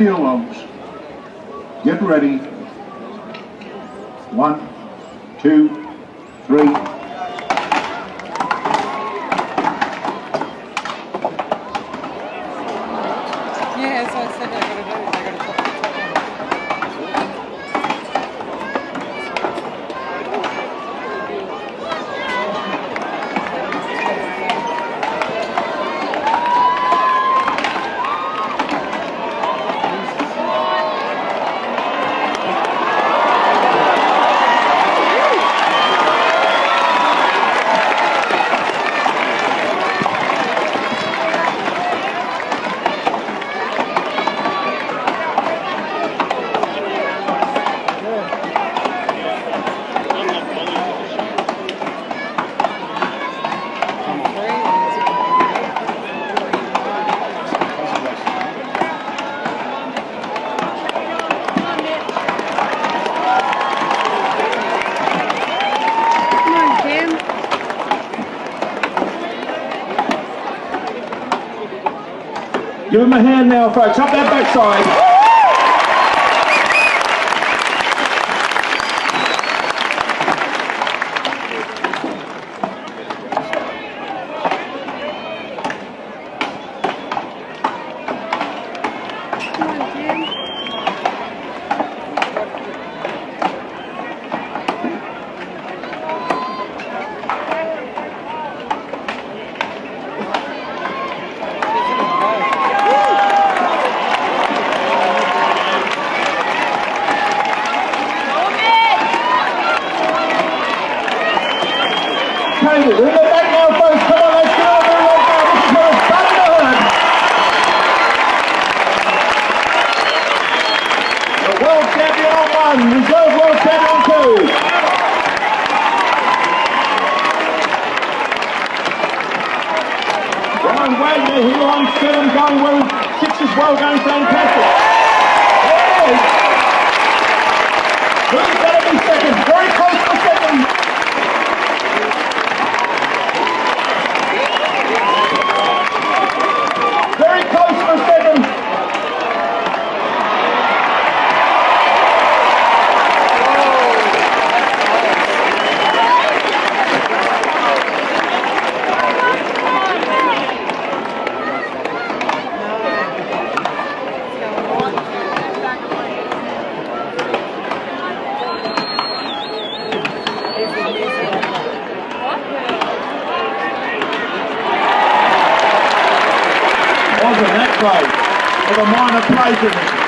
Earlobes. Get ready. One, two, three. Yes, I said I do it. Give him a hand now, folks. Up that backside. Katie, we're back now, folks. Come on, let's get over it now. This is hurt. The world champion on one, reserve world champion on two. Ryan Wagner, he on seven, going well. Six as well, going fantastic. Who's Close? With a minor it.